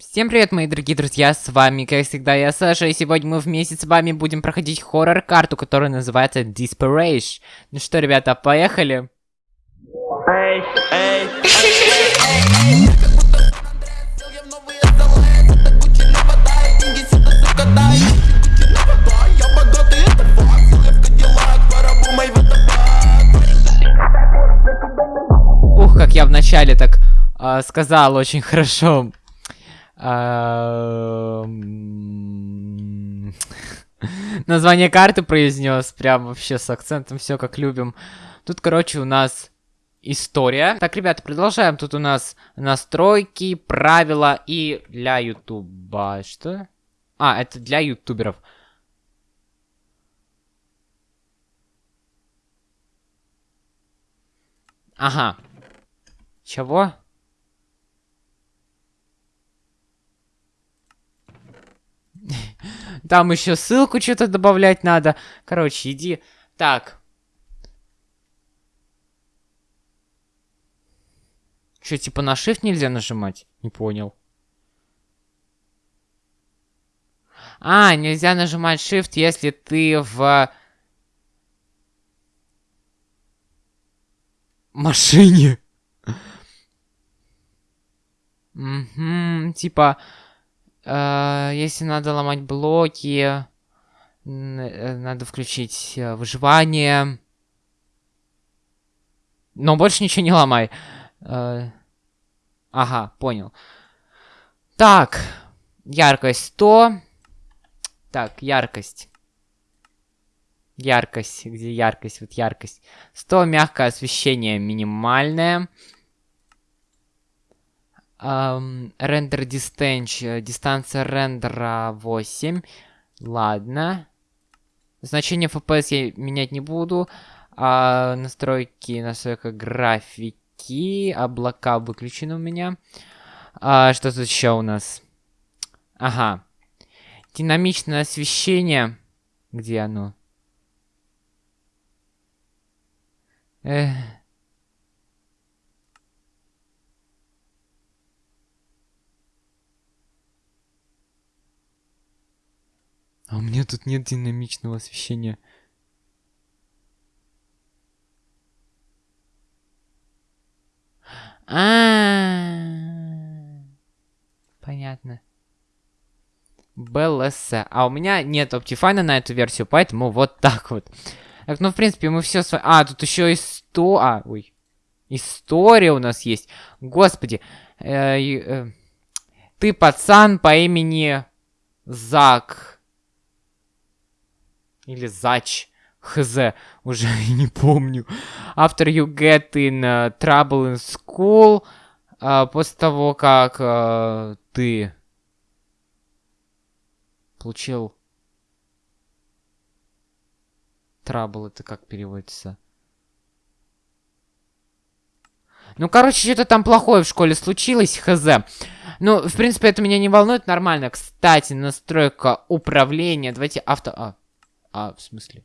Всем привет, мои дорогие друзья, с вами, как всегда, я Саша, и сегодня мы вместе с вами будем проходить хоррор-карту, которая называется Disparation. Ну что, ребята, поехали? Ух, как я вначале так а, сказал очень хорошо. А, м, Название карты произнес, прям вообще с акцентом, все как любим. Тут, короче, у нас история. Так, ребята, продолжаем. Тут у нас настройки, правила и для ютуба. Что? А, это для ютуберов. Ага. Чего? Там еще ссылку что-то добавлять надо. Короче, иди. Так. Что, типа на shift нельзя нажимать? Не понял. А, нельзя нажимать shift, если ты в машине. Угу, типа, э, если надо ломать блоки, э, надо включить э, выживание. Но больше ничего не ломай. Ага, понял. Так, яркость 100. Так, яркость. Яркость, где яркость? Вот яркость. 100, мягкое освещение минимальное. Рендер дистанч, э, дистанция рендера 8. Ладно. Значение FPS я менять не буду. А, настройки, настройка графики. Облака выключены у меня. А, что тут еще у нас? Ага. Динамичное освещение. Где оно? Эх. А у меня тут нет динамичного освещения. А, понятно. БЛС. А у меня нет Optifine на эту версию, поэтому вот так вот. Так, ну, в принципе, мы все с вами... А, тут еще и 100... А, ой. История у нас есть. Господи. Э, э, Ты пацан по имени Зак. Или Зач. Хз. Уже не помню. After you get in uh, trouble in school. а, после того, как э, ты получил Trouble это как переводится? Ну, короче, что-то там плохое в школе случилось, хз. Ну, в принципе, это меня не волнует, нормально. Кстати, настройка управления. Давайте авто... А, а в смысле?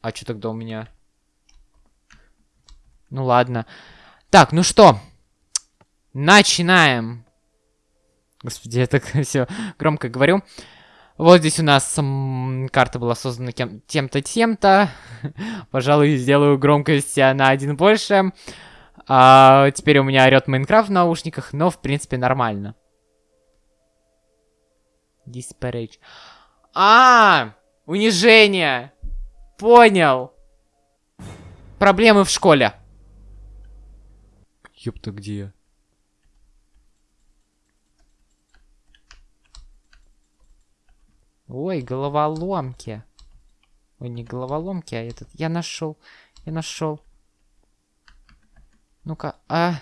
А что тогда у меня? Ну, ладно. Так, ну что? Начинаем. Господи, я так все громко говорю. Вот здесь у нас карта была создана кем- тем-то, тем-то. Пожалуй, сделаю громкость а, на один больше. А, теперь у меня орет Майнкрафт в наушниках, но в принципе нормально. Disparage. А, унижение. Понял. Проблемы в школе. Ёпта, где я? Ой, головоломки. Ой, не головоломки, а этот. Я нашел. Я нашел. Ну-ка, а.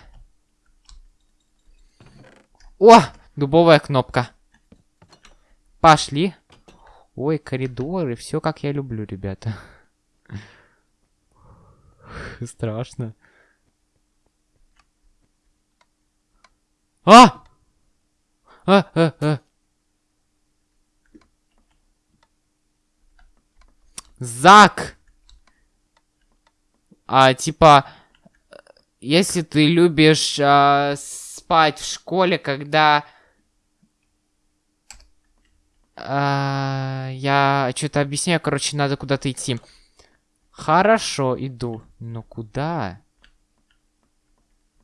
О! Дубовая кнопка. Пошли. Ой, коридоры. Все как я люблю, ребята. Страшно. А! А, а, а. Зак! А, типа, если ты любишь а, спать в школе, когда А, я что-то объясняю, короче, надо куда-то идти. Хорошо, иду. Но куда?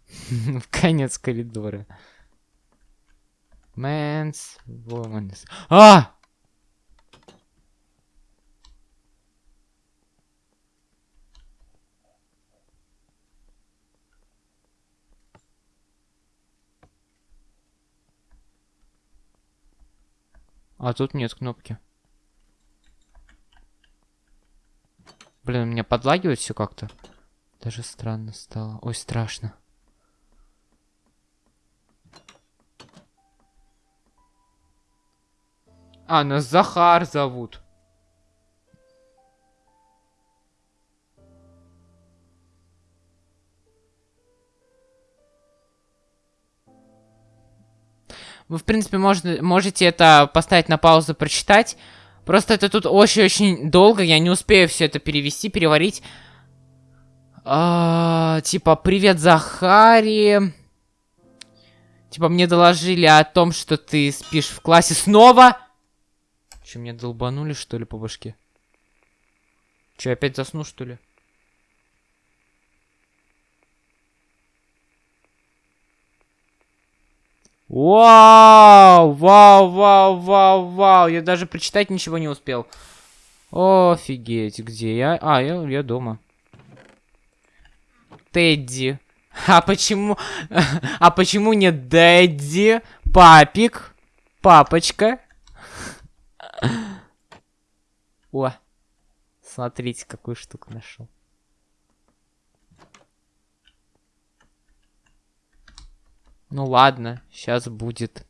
В конец коридора. Men's, woman's. А! А тут нет кнопки. Блин, у меня подлагивает все как-то. Даже странно стало. Ой, страшно. А, нас Захар зовут. Вы, в принципе, можно, можете это поставить на паузу, прочитать. Просто это тут очень-очень долго, я не успею все это перевести, переварить. А, типа, привет, Захари. Типа, мне доложили о том, что ты спишь в классе снова. Че, меня долбанули, что ли, по башке? Че, опять засну, что ли? Вау! Вау, вау, вау, вау! Я даже прочитать ничего не успел. Офигеть, где я? А, я, я дома. Тедди. А почему... А почему не Дэдди? Папик? Папочка? О, смотрите, какую штуку нашел. Ну ладно, сейчас будет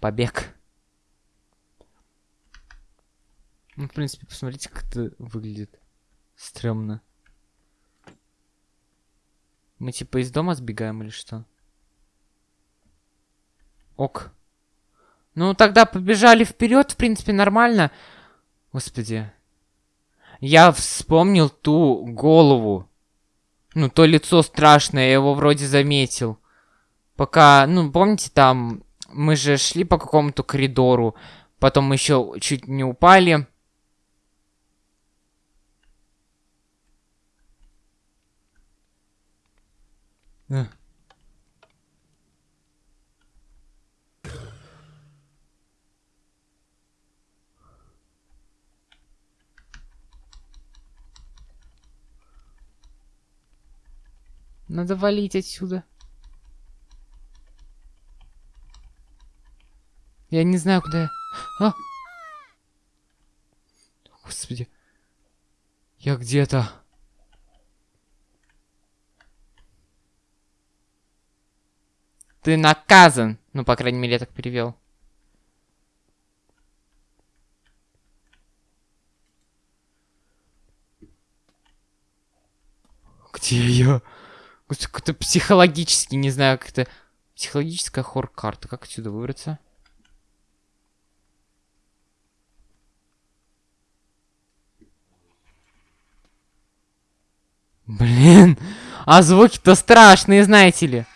побег. Ну, в принципе, посмотрите, как это выглядит. Стремно. Мы типа из дома сбегаем или что? Ок. Ну, тогда побежали вперед, в принципе, нормально. Господи. Я вспомнил ту голову. Ну, то лицо страшное, я его вроде заметил. Пока, ну, помните, там мы же шли по какому-то коридору, потом мы еще чуть не упали. Надо валить отсюда. Я не знаю, куда я... А! Господи. Я где-то... Ты наказан. Ну, по крайней мере, я так перевел. Где я? Как-то психологически, не знаю, как это... Психологическая хор-карта. Как отсюда выбраться? Блин, а звуки-то страшные, знаете ли.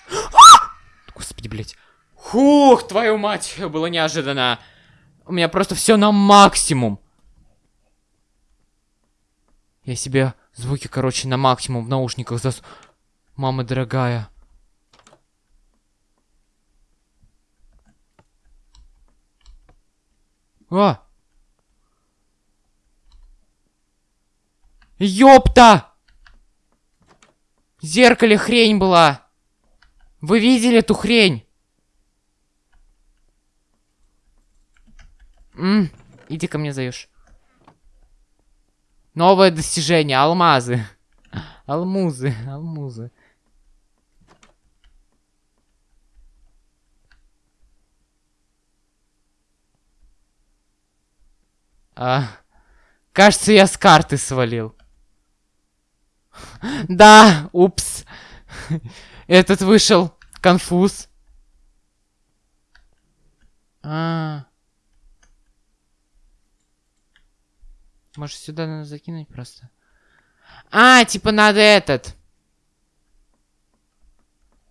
Господи, блядь. Хух, твою мать, было неожиданно. У меня просто все на максимум. Я себе звуки, короче, на максимум в наушниках зас... Мама дорогая. А! Ёпта! Зеркале хрень была. Вы видели эту хрень? М иди ко мне заешь. Новое достижение. Алмазы. Алмузы. Алмузы. А, кажется, я с карты свалил. Да, упс. Этот вышел. Конфуз. А. Может, сюда надо закинуть просто? А, типа надо этот.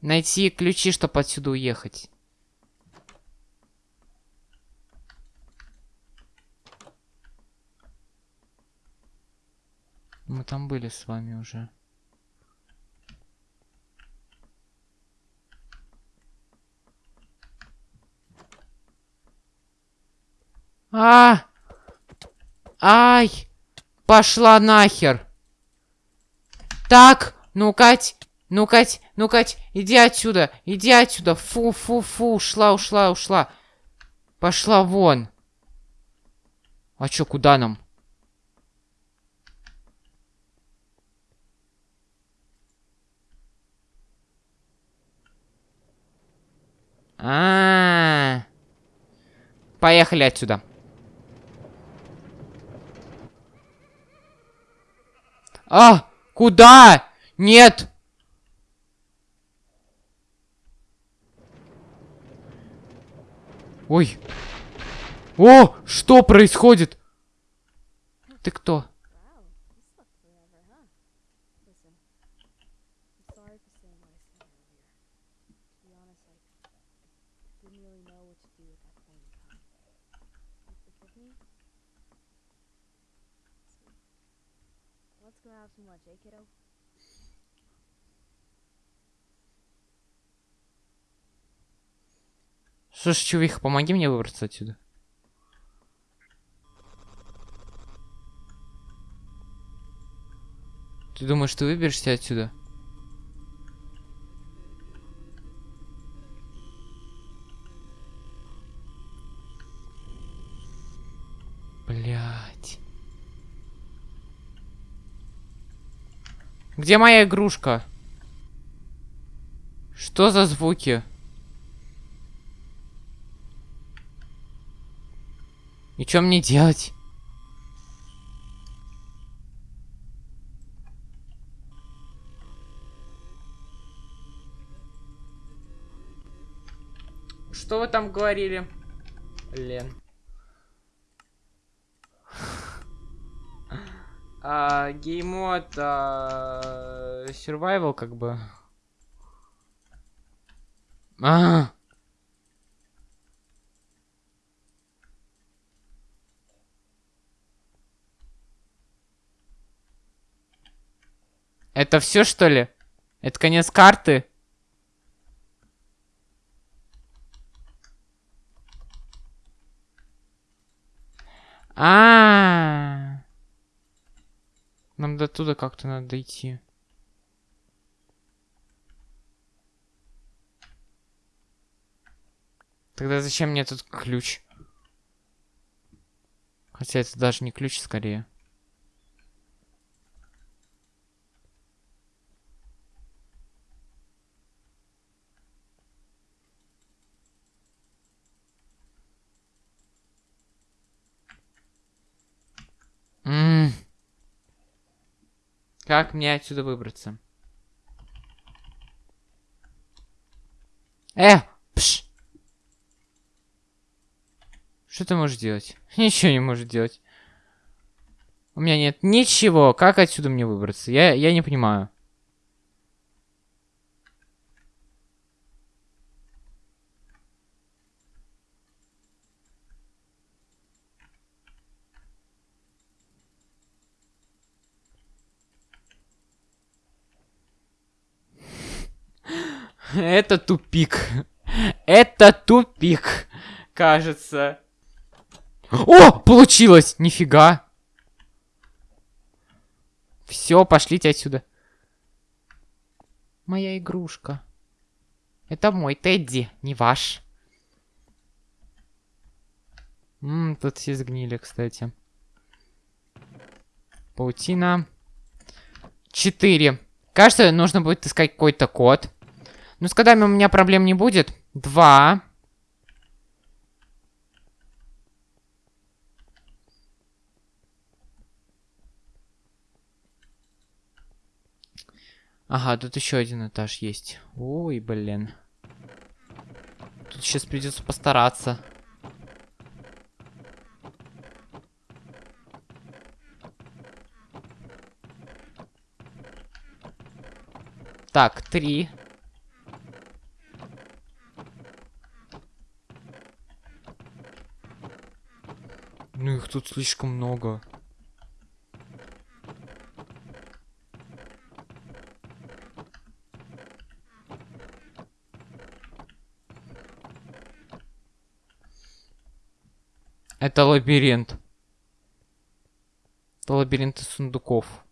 Найти ключи, чтобы отсюда уехать. Мы там были с вами уже. А! Ай! Пошла нахер! Так, ну Кать, ну Кать, ну Кать, иди отсюда, иди отсюда. Фу, фу, фу, ушла, ушла, ушла. Пошла вон. А чё, куда нам? А, -а, -а. Поехали отсюда. А! Куда? Нет! Ой. О, что происходит? Ты кто? Didn't really know what to do at that point in time. You forgive me? Sweet. Let's go have some lunch, eh, kiddo? Ж, чувиха, помоги мне выбраться отсюда. Ты думаешь, ты выберешься отсюда? Где моя игрушка? Что за звуки? И что мне делать? Что вы там говорили? Лен. А, геймод, а, survival как бы. А, Это все что ли? Это конец карты? А, -а, -а. Нам до туда как-то надо дойти. Тогда зачем мне тут ключ? Хотя это даже не ключ, скорее. М Как мне отсюда выбраться? Э! Пш! Что ты можешь делать? Ничего не можешь делать. У меня нет ничего. Как отсюда мне выбраться? Я, я не понимаю. Это тупик. Это тупик, кажется. О, получилось! Нифига. Все, пошлите отсюда. Моя игрушка. Это мой Тедди, не ваш. Ммм, тут все сгнили, кстати. Паутина. Четыре. Кажется, нужно будет искать какой-то код. Ну, с кодами у меня проблем не будет. Два. Ага, тут еще один этаж есть. Ой, блин. Тут сейчас придется постараться. Так, три. тут слишком много. Это лабиринт. Это лабиринт из сундуков.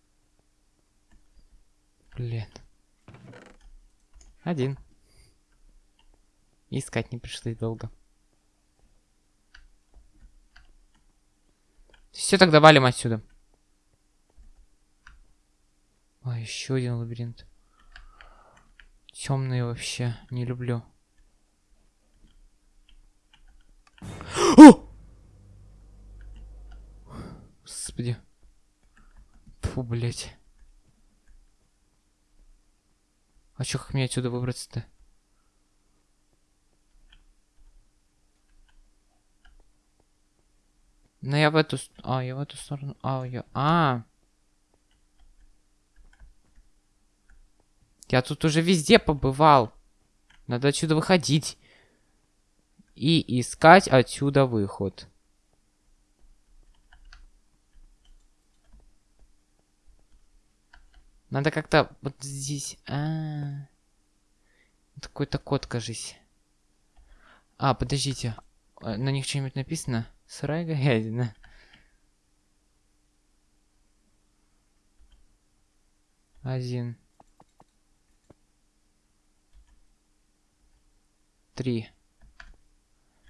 Блин. Один. Искать не пришлось долго. Все, тогда валим отсюда. А, еще один лабиринт. Темные вообще не люблю. О! Господи. Фу, блять. А чё, как мне отсюда выбраться-то? Ну я в эту... А, я в эту сторону... А, я... А! Я тут уже везде побывал. Надо отсюда выходить. И искать отсюда выход. Надо как-то вот здесь... А -а -а. Такой-то код, кажись. А, подождите. А, На них что-нибудь написано? Сырая говядина. Один. Три.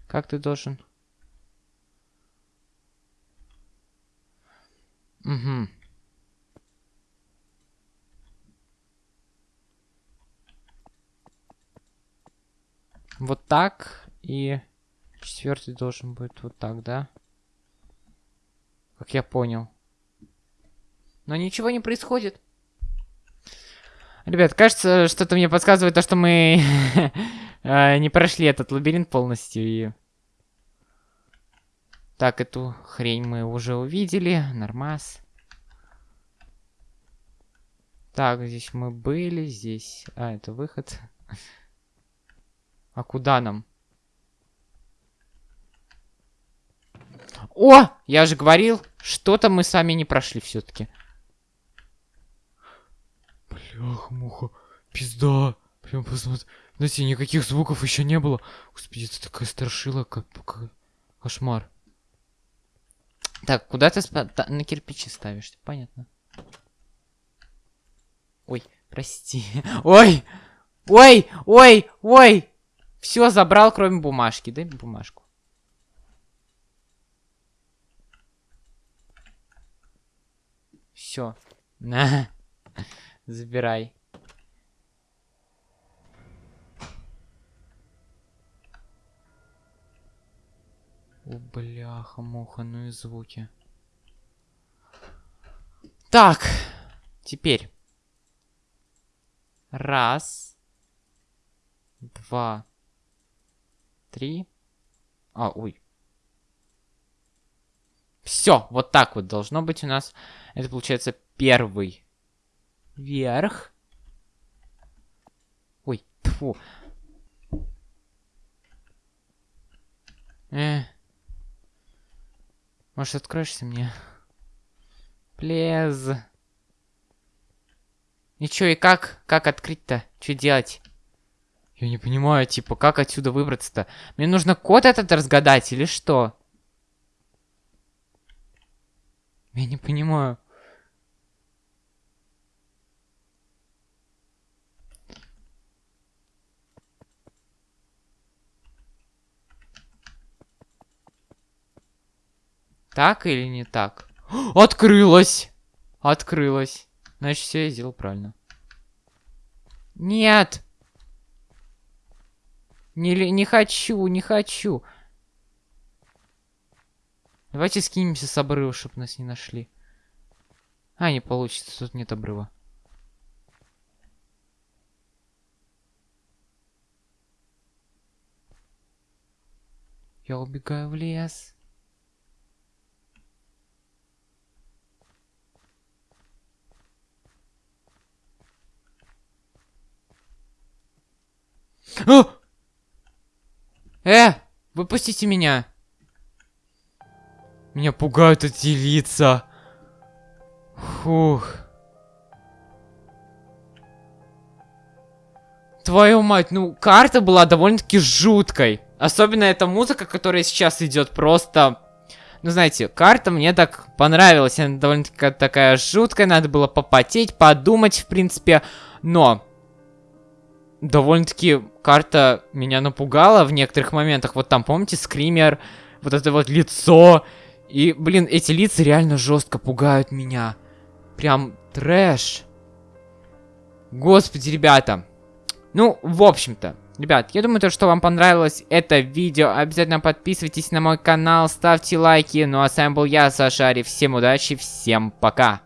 Как ты должен? Угу. Вот так. И четвертый должен быть вот так, да? Как я понял. Но ничего не происходит. Ребят, кажется, что-то мне подсказывает то, что мы э, не прошли этот лабиринт полностью. И... Так, эту хрень мы уже увидели. Нормас. Так, здесь мы были, здесь... А, это выход. А куда нам? О! Я же говорил, что-то мы сами не прошли все-таки. Бляха-муха, пизда. Прям посмотри. Знаете, никаких звуков еще не было. Господи, это такая страшила, как, как... кошмар. Так, куда ты спа- на кирпичи ставишь? Понятно. Ой, прости. Ой! Ой! Ой! Ой! Все забрал, кроме бумажки. Дай бумажку. Все. На. Забирай. О, бляха-муха, ну и звуки. Так, теперь. Раз. Два. Три. А, ой. Все, вот так вот должно быть у нас. Это получается первый верх. Ой, тьфу. Э. Может, откроешься мне? Плез. Чё, и как? Как открыть-то? Что делать? Я не понимаю, типа, как отсюда выбраться-то? Мне нужно код этот разгадать или что? Я не понимаю. Так или не так? Открылось! Открылось. Значит, все я сделал правильно. Нет! Не, не хочу, не хочу. Давайте скинемся с обрыва, чтобы нас не нашли. А, не получится, тут нет обрыва. Я убегаю в лес. А! Э, выпустите меня. Меня пугают эти лица. Фух. Твою мать, ну карта была довольно-таки жуткой. Особенно эта музыка, которая сейчас идет, просто Ну, знаете, карта мне так понравилась. Она довольно-таки такая жуткая. Надо было попотеть, подумать, в принципе. Но довольно-таки карта меня напугала в некоторых моментах. Вот там, помните, скример, вот это вот лицо. И, блин, эти лица реально жестко пугают меня. Прям трэш. Господи, ребята. Ну, в общем-то, ребят, я думаю, то, что вам понравилось это видео. Обязательно подписывайтесь на мой канал, ставьте лайки. Ну а с вами был я, Саша Ари. Всем удачи, всем пока.